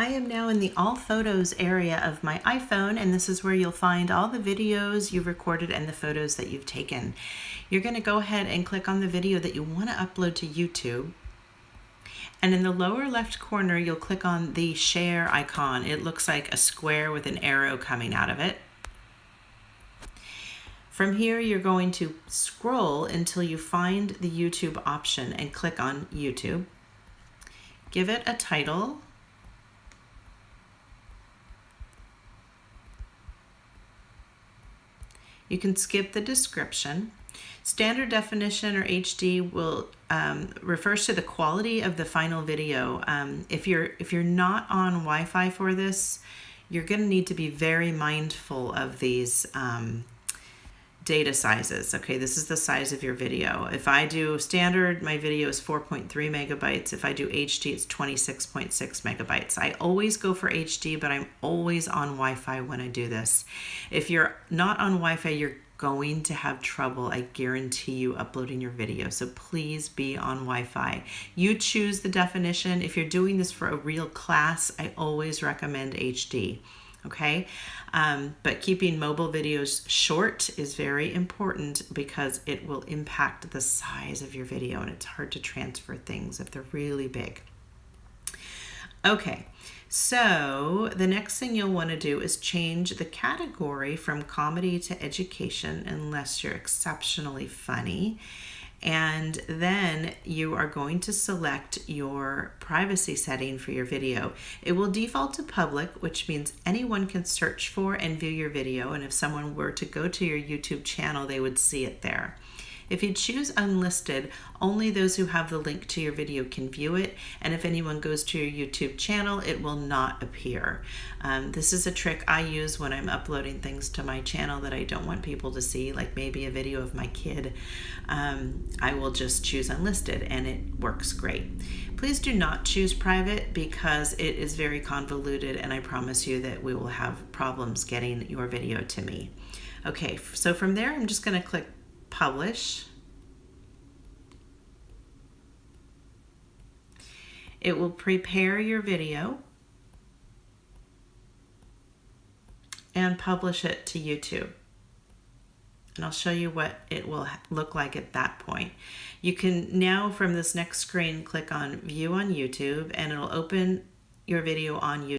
I am now in the All Photos area of my iPhone, and this is where you'll find all the videos you've recorded and the photos that you've taken. You're going to go ahead and click on the video that you want to upload to YouTube. And in the lower left corner, you'll click on the share icon. It looks like a square with an arrow coming out of it. From here, you're going to scroll until you find the YouTube option and click on YouTube. Give it a title You can skip the description. Standard definition or HD will um, refers to the quality of the final video. Um, if you're if you're not on Wi-Fi for this, you're going to need to be very mindful of these um, data sizes. Okay, this is the size of your video. If I do standard, my video is 4.3 megabytes. If I do HD, it's 26.6 megabytes. I always go for HD, but I'm always on Wi-Fi when I do this. If you're not on Wi-Fi, you're going to have trouble, I guarantee you, uploading your video. So please be on Wi-Fi. You choose the definition. If you're doing this for a real class, I always recommend HD okay? Um, but keeping mobile videos short is very important because it will impact the size of your video and it's hard to transfer things if they're really big. Okay, so the next thing you'll want to do is change the category from comedy to education unless you're exceptionally funny and then you are going to select your privacy setting for your video. It will default to public, which means anyone can search for and view your video, and if someone were to go to your YouTube channel, they would see it there. If you choose unlisted, only those who have the link to your video can view it, and if anyone goes to your YouTube channel, it will not appear. Um, this is a trick I use when I'm uploading things to my channel that I don't want people to see, like maybe a video of my kid. Um, I will just choose unlisted and it works great. Please do not choose private because it is very convoluted and I promise you that we will have problems getting your video to me. Okay, so from there I'm just going to click publish. It will prepare your video and publish it to YouTube. And I'll show you what it will look like at that point. You can now from this next screen click on view on YouTube and it'll open your video on YouTube.